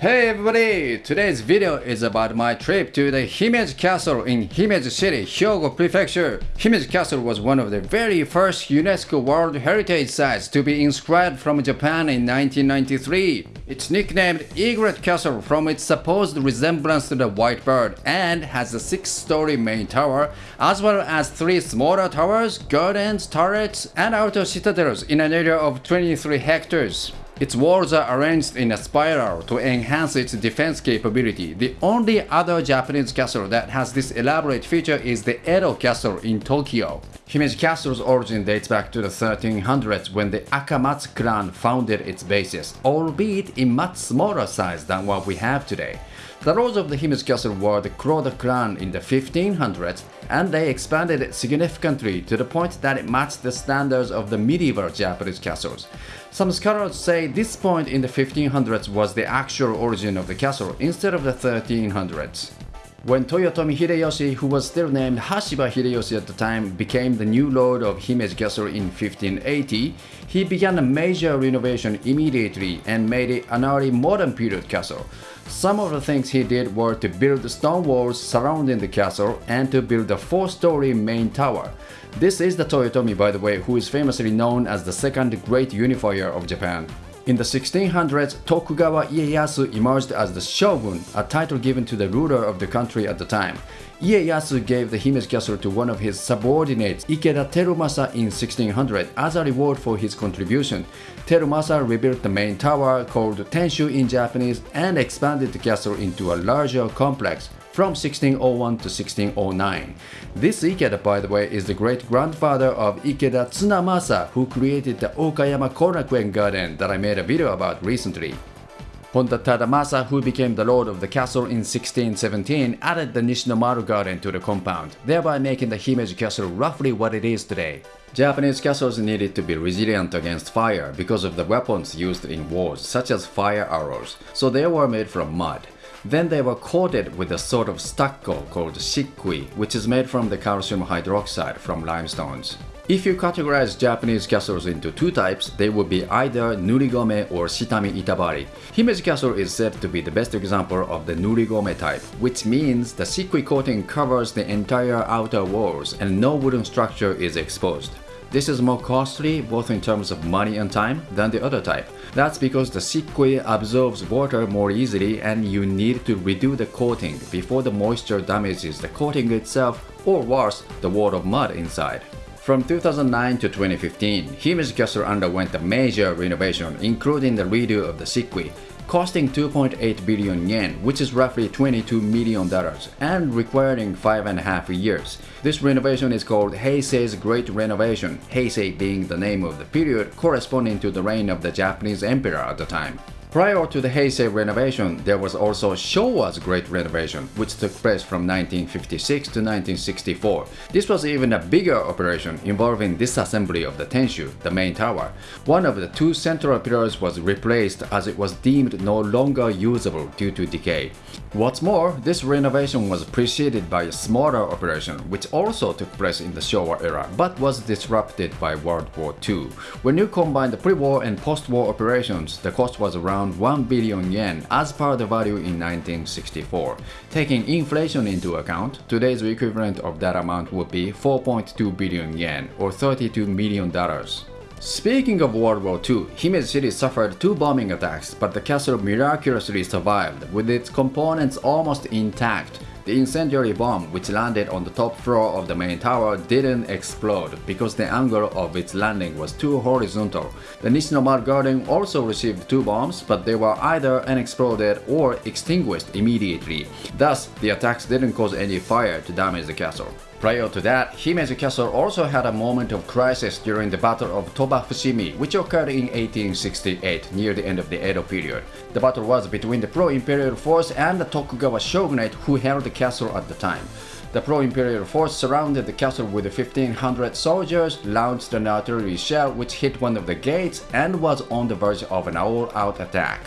Hey everybody! Today's video is about my trip to the Himeji Castle in Himeji City, Hyogo Prefecture. Himeji Castle was one of the very first UNESCO World Heritage Sites to be inscribed from Japan in 1993. It's nicknamed Egret Castle from its supposed resemblance to the white bird and has a six-story main tower as well as three smaller towers, gardens, turrets, and outer citadels in an area of 23 hectares. Its walls are arranged in a spiral to enhance its defense capability. The only other Japanese castle that has this elaborate feature is the Edo Castle in Tokyo. Himeji Castle's origin dates back to the 1300s when the Akamatsu clan founded its bases, albeit in much smaller size than what we have today. The lords of the Himeji Castle were the Kuroda clan in the 1500s, and they expanded significantly to the point that it matched the standards of the medieval Japanese castles. Some scholars say this point in the 1500s was the actual origin of the castle instead of the 1300s. When Toyotomi Hideyoshi, who was still named Hashiba Hideyoshi at the time, became the new lord of Himeji Castle in 1580, he began a major renovation immediately and made it an early modern period castle. Some of the things he did were to build stone walls surrounding the castle and to build a four-story main tower. This is the Toyotomi, by the way, who is famously known as the second great unifier of Japan. In the 1600s, Tokugawa Ieyasu emerged as the shogun, a title given to the ruler of the country at the time. Ieyasu gave the Himeji castle to one of his subordinates, Ikeda Terumasa in 1600 as a reward for his contribution. Terumasa rebuilt the main tower called Tenshu in Japanese and expanded the castle into a larger complex from 1601 to 1609. This Ikeda, by the way, is the great-grandfather of Ikeda Tsunamasa, who created the Okayama Korakuen Garden that I made a video about recently. Honda Tadamasa, who became the lord of the castle in 1617, added the Nishinomaru Garden to the compound, thereby making the Himeji Castle roughly what it is today. Japanese castles needed to be resilient against fire because of the weapons used in wars, such as fire arrows, so they were made from mud. Then they were coated with a sort of stucco called shikui, which is made from the calcium hydroxide from limestones. If you categorize Japanese castles into two types, they would be either Nurigome or Shitami Itabari. Himeji Castle is said to be the best example of the Nurigome type, which means the shikui coating covers the entire outer walls and no wooden structure is exposed. This is more costly both in terms of money and time than the other type. That's because the shikui absorbs water more easily and you need to redo the coating before the moisture damages the coating itself or worse, the wall of mud inside. From 2009 to 2015, Himeji Castle underwent a major renovation including the redo of the shikui, costing 2.8 billion yen, which is roughly 22 million dollars, and requiring five and a half years. This renovation is called Heisei's Great Renovation, Heisei being the name of the period corresponding to the reign of the Japanese emperor at the time. Prior to the Heisei renovation, there was also Showa's Great Renovation, which took place from 1956 to 1964. This was even a bigger operation involving disassembly of the Tenshu, the main tower. One of the two central pillars was replaced as it was deemed no longer usable due to decay. What's more, this renovation was preceded by a smaller operation which also took place in the Showa era but was disrupted by World War II. When you combine the pre-war and post-war operations, the cost was around around 1 billion yen as per the value in 1964. Taking inflation into account, today's equivalent of that amount would be 4.2 billion yen or 32 million dollars. Speaking of World War II, Himeji City suffered two bombing attacks, but the castle miraculously survived, with its components almost intact. The incendiary bomb, which landed on the top floor of the main tower, didn't explode because the angle of its landing was too horizontal. The Nishinomaru Garden also received two bombs, but they were either unexploded or extinguished immediately. Thus, the attacks didn't cause any fire to damage the castle. Prior to that, Himeji Castle also had a moment of crisis during the Battle of Toba Fushimi, which occurred in 1868, near the end of the Edo period. The battle was between the pro-imperial force and the Tokugawa shogunate who held the castle at the time. The pro-imperial force surrounded the castle with 1500 soldiers, launched an artillery shell which hit one of the gates and was on the verge of an all-out attack.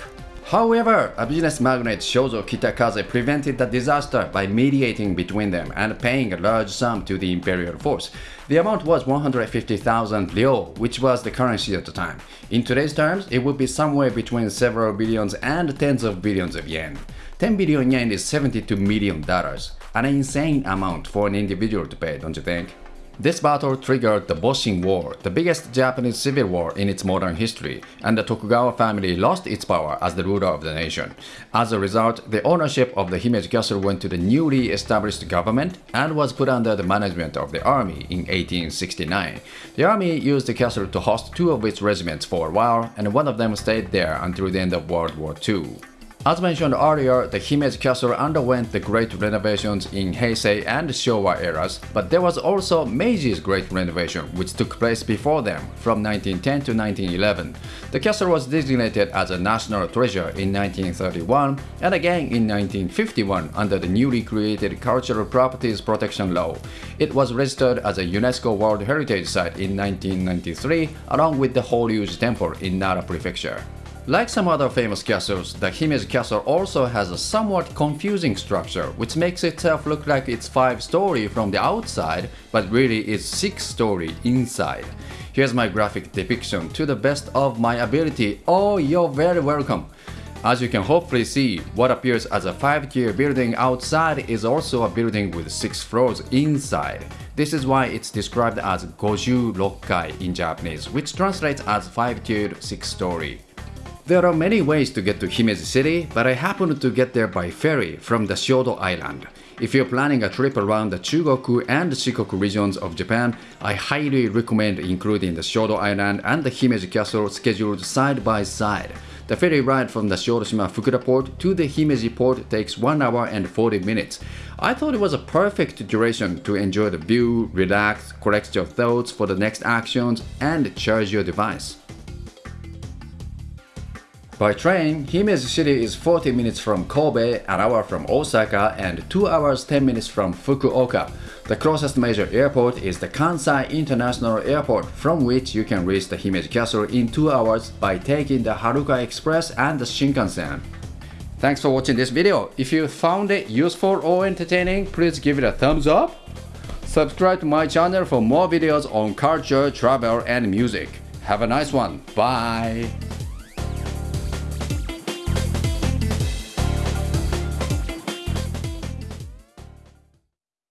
However, a business magnate Shozo Kitakaze prevented the disaster by mediating between them and paying a large sum to the imperial force. The amount was 150,000 ryo, which was the currency at the time. In today's terms, it would be somewhere between several billions and tens of billions of yen. 10 billion yen is 72 million dollars, an insane amount for an individual to pay, don't you think? This battle triggered the Boshin War, the biggest Japanese civil war in its modern history, and the Tokugawa family lost its power as the ruler of the nation. As a result, the ownership of the Himeji Castle went to the newly established government and was put under the management of the army in 1869. The army used the castle to host two of its regiments for a while, and one of them stayed there until the end of World War II. As mentioned earlier, the Himeji Castle underwent the great renovations in Heisei and Showa eras, but there was also Meiji's great renovation, which took place before them, from 1910 to 1911. The castle was designated as a national treasure in 1931 and again in 1951 under the newly created Cultural Properties Protection Law. It was registered as a UNESCO World Heritage Site in 1993 along with the Horyuji Temple in Nara Prefecture. Like some other famous castles, the Himeji castle also has a somewhat confusing structure, which makes itself look like it's 5-story from the outside, but really it's 6-story inside. Here's my graphic depiction to the best of my ability. Oh, you're very welcome! As you can hopefully see, what appears as a 5-tier building outside is also a building with 6 floors inside. This is why it's described as Goju Rokkai in Japanese, which translates as 5-tiered 6-story. There are many ways to get to Himeji City, but I happened to get there by ferry from the Shodo Island. If you're planning a trip around the Chugoku and Shikoku regions of Japan, I highly recommend including the Shodo Island and the Himeji Castle scheduled side by side. The ferry ride from the Shodoshima Fukuda port to the Himeji port takes 1 hour and 40 minutes. I thought it was a perfect duration to enjoy the view, relax, collect your thoughts for the next actions, and charge your device. By train, Himeji City is 40 minutes from Kobe, an hour from Osaka, and 2 hours 10 minutes from Fukuoka. The closest major airport is the Kansai International Airport, from which you can reach the Himeji Castle in 2 hours by taking the Haruka Express and the Shinkansen. Thanks for watching this video. If you found it useful or entertaining, please give it a thumbs up. Subscribe to my channel for more videos on culture, travel, and music. Have a nice one. Bye.